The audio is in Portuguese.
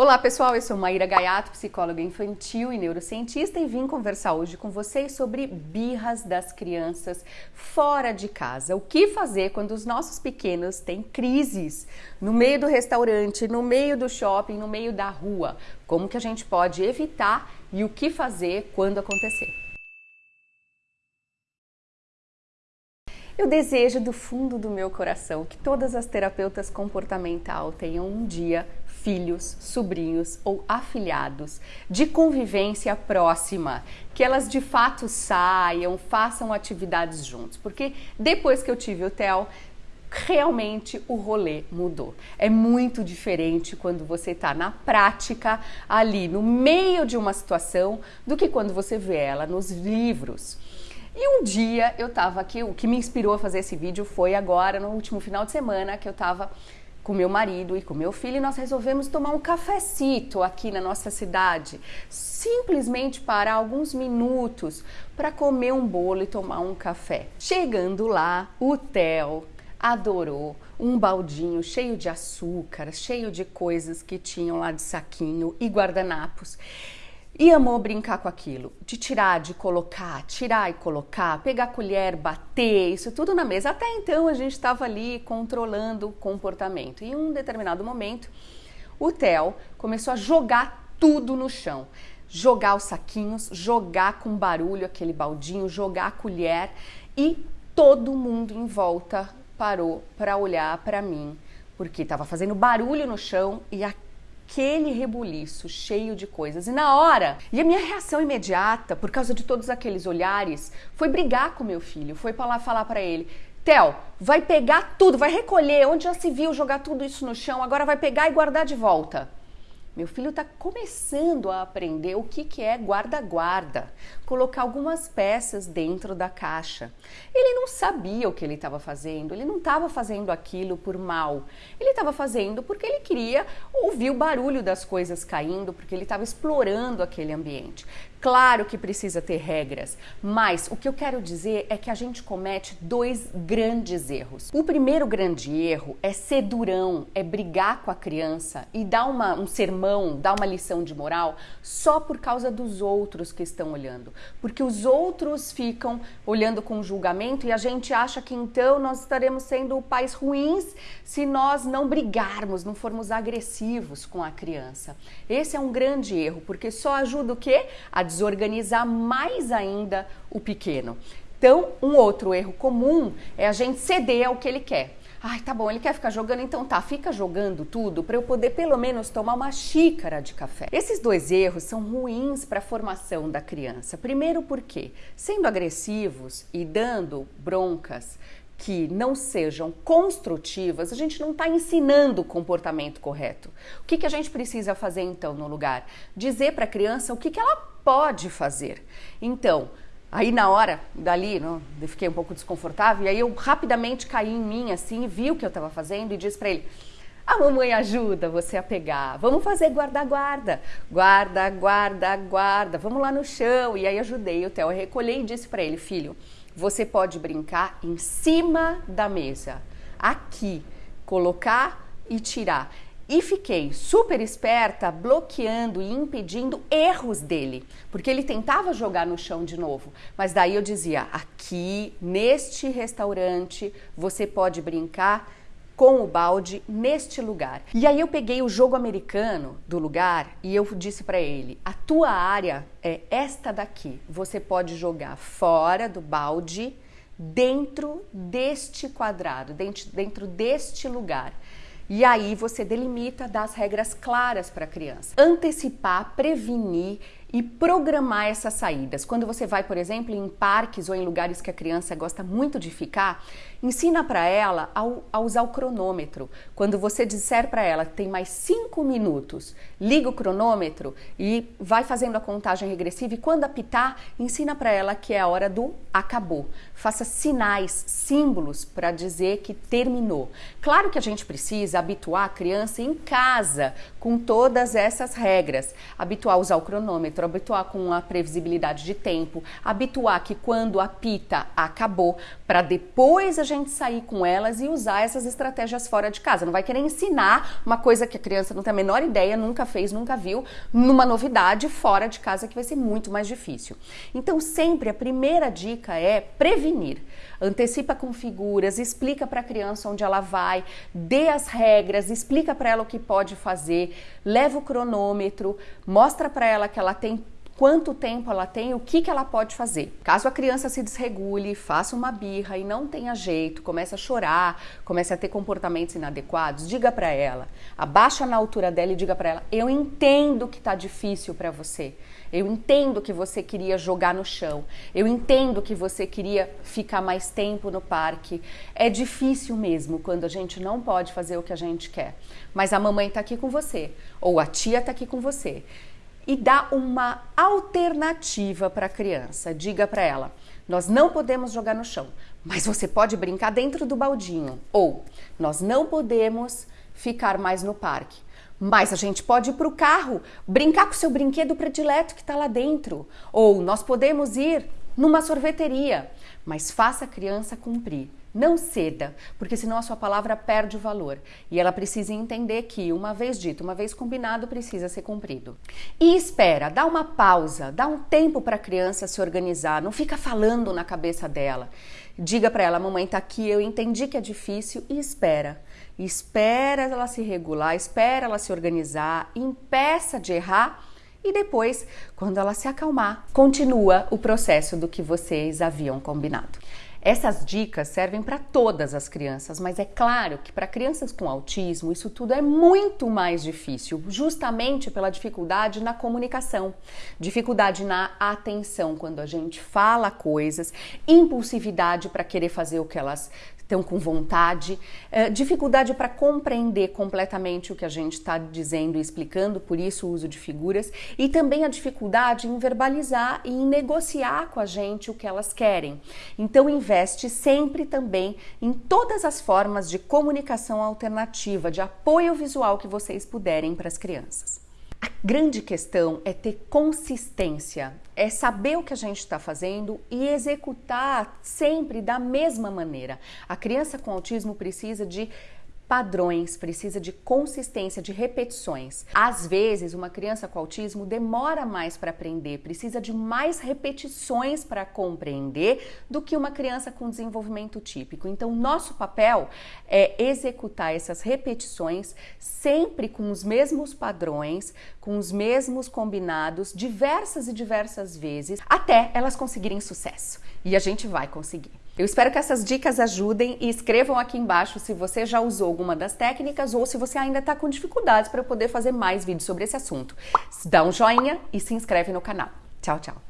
Olá pessoal, eu sou Maíra Gaiato, psicóloga infantil e neurocientista e vim conversar hoje com vocês sobre birras das crianças fora de casa. O que fazer quando os nossos pequenos têm crises no meio do restaurante, no meio do shopping, no meio da rua? Como que a gente pode evitar e o que fazer quando acontecer? Eu desejo do fundo do meu coração que todas as terapeutas comportamental tenham um dia filhos, sobrinhos ou afilhados de convivência próxima, que elas de fato saiam, façam atividades juntos, porque depois que eu tive o Theo, realmente o rolê mudou. É muito diferente quando você está na prática, ali no meio de uma situação, do que quando você vê ela nos livros. E um dia eu estava aqui, o que me inspirou a fazer esse vídeo foi agora, no último final de semana, que eu estava com meu marido e com meu filho e nós resolvemos tomar um cafecito aqui na nossa cidade. Simplesmente parar alguns minutos para comer um bolo e tomar um café. Chegando lá, o Theo adorou um baldinho cheio de açúcar, cheio de coisas que tinham lá de saquinho e guardanapos. E amou brincar com aquilo, de tirar, de colocar, tirar e colocar, pegar a colher, bater, isso tudo na mesa. Até então a gente estava ali controlando o comportamento. E em um determinado momento, o Theo começou a jogar tudo no chão. Jogar os saquinhos, jogar com barulho aquele baldinho, jogar a colher e todo mundo em volta parou para olhar para mim, porque estava fazendo barulho no chão e a aquele rebuliço cheio de coisas. E na hora, e a minha reação imediata, por causa de todos aqueles olhares, foi brigar com meu filho, foi para lá falar para ele: Theo, vai pegar tudo, vai recolher, onde já se viu jogar tudo isso no chão, agora vai pegar e guardar de volta. Meu filho está começando a aprender o que, que é guarda-guarda, colocar algumas peças dentro da caixa. Ele não sabia o que ele estava fazendo, ele não estava fazendo aquilo por mal. Ele estava fazendo porque ele queria ouvir o barulho das coisas caindo, porque ele estava explorando aquele ambiente. Claro que precisa ter regras, mas o que eu quero dizer é que a gente comete dois grandes erros. O primeiro grande erro é ser durão, é brigar com a criança e dar uma, um sermão, dar uma lição de moral só por causa dos outros que estão olhando. Porque os outros ficam olhando com julgamento e a gente acha que então nós estaremos sendo pais ruins se nós não brigarmos, não formos agressivos com a criança. Esse é um grande erro, porque só ajuda o quê? A desorganizar mais ainda o pequeno. Então, um outro erro comum é a gente ceder ao que ele quer. Ai, tá bom, ele quer ficar jogando, então tá, fica jogando tudo para eu poder pelo menos tomar uma xícara de café. Esses dois erros são ruins para a formação da criança. Primeiro porque, sendo agressivos e dando broncas, que não sejam construtivas, a gente não está ensinando o comportamento correto. O que, que a gente precisa fazer então no lugar? Dizer para a criança o que, que ela pode fazer. Então, aí na hora, dali, não, eu fiquei um pouco desconfortável, e aí eu rapidamente caí em mim assim, vi o que eu estava fazendo e disse para ele: a mamãe ajuda você a pegar. Vamos fazer guarda-guarda. Guarda, guarda, guarda. Vamos lá no chão. E aí ajudei o Theo a recolher e disse para ele, filho, você pode brincar em cima da mesa, aqui, colocar e tirar. E fiquei super esperta, bloqueando e impedindo erros dele, porque ele tentava jogar no chão de novo. Mas daí eu dizia: aqui, neste restaurante, você pode brincar com o balde neste lugar. E aí eu peguei o jogo americano do lugar e eu disse para ele: "A tua área é esta daqui. Você pode jogar fora do balde, dentro deste quadrado, dentro, dentro deste lugar. E aí você delimita, dá as regras claras para a criança. Antecipar, prevenir e programar essas saídas. Quando você vai, por exemplo, em parques ou em lugares que a criança gosta muito de ficar, ensina para ela a, usar o cronômetro. Quando você disser para ela que tem mais cinco minutos, liga o cronômetro e vai fazendo a contagem regressiva. E quando apitar, ensina para ela que é a hora do acabou. Faça sinais, símbolos para dizer que terminou. Claro que a gente precisa habituar a criança em casa com todas essas regras, habituar a usar o cronômetro cronômetro, habituar com a previsibilidade de tempo, habituar que quando apita acabou, para depois a gente sair com elas e usar essas estratégias fora de casa. Não vai querer ensinar uma coisa que a criança não tem a menor ideia, nunca fez, nunca viu, numa novidade fora de casa que vai ser muito mais difícil. Então, sempre a primeira dica é prevenir. Antecipa com figuras, explica para a criança onde ela vai, dê as regras, explica para ela o que pode fazer, leva o cronômetro, mostra para ela que ela tem quanto tempo ela tem, o que, que ela pode fazer. Caso a criança se desregule, faça uma birra e não tenha jeito, comece a chorar, comece a ter comportamentos inadequados, diga para ela, abaixa na altura dela e diga para ela: "Eu entendo que tá difícil para você. Eu entendo que você queria jogar no chão. Eu entendo que você queria ficar mais tempo no parque. É difícil mesmo quando a gente não pode fazer o que a gente quer. Mas a mamãe está aqui com você, ou a tia está aqui com você e dá uma alternativa para a criança. Diga para ela: nós não podemos jogar no chão, mas você pode brincar dentro do baldinho. Ou nós não podemos ficar mais no parque. Mas a gente pode ir para o carro, brincar com seu brinquedo predileto que está lá dentro. Ou nós podemos ir numa sorveteria. Mas faça a criança cumprir. Não ceda, porque senão a sua palavra perde o valor. E ela precisa entender que, uma vez dito, uma vez combinado, precisa ser cumprido. E espera, dá uma pausa, dá um tempo para a criança se organizar, não fica falando na cabeça dela. Diga para ela: mamãe está aqui, eu entendi que é difícil, e espera. Espera ela se regular, espera ela se organizar, impeça de errar e depois, quando ela se acalmar, continua o processo do que vocês haviam combinado. Essas dicas servem para todas as crianças, mas é claro que para crianças com autismo isso tudo é muito mais difícil, justamente pela dificuldade na comunicação, dificuldade na atenção quando a gente fala coisas, impulsividade para querer fazer o que elas estão com vontade, é, dificuldade para compreender completamente o que a gente está dizendo e explicando, por isso o uso de figuras, e também a dificuldade em verbalizar e em negociar com a gente o que elas querem. Então, investe sempre também em todas as formas de comunicação alternativa, de apoio visual que vocês puderem para as crianças. A grande questão é ter consistência, é saber o que a gente está fazendo e executar sempre da mesma maneira. A criança com autismo precisa de padrões, precisa de consistência, de repetições. Às vezes, uma criança com autismo demora mais para aprender, precisa de mais repetições para compreender do que uma criança com desenvolvimento típico. Então, nosso papel é executar essas repetições sempre com os mesmos padrões, com os mesmos combinados, diversas e diversas vezes, até elas conseguirem sucesso. E a gente vai conseguir. Eu espero que essas dicas ajudem e escrevam aqui embaixo se você já usou alguma das técnicas ou se você ainda está com dificuldades para poder fazer mais vídeos sobre esse assunto. Dá um joinha e se inscreve no canal. Tchau, tchau!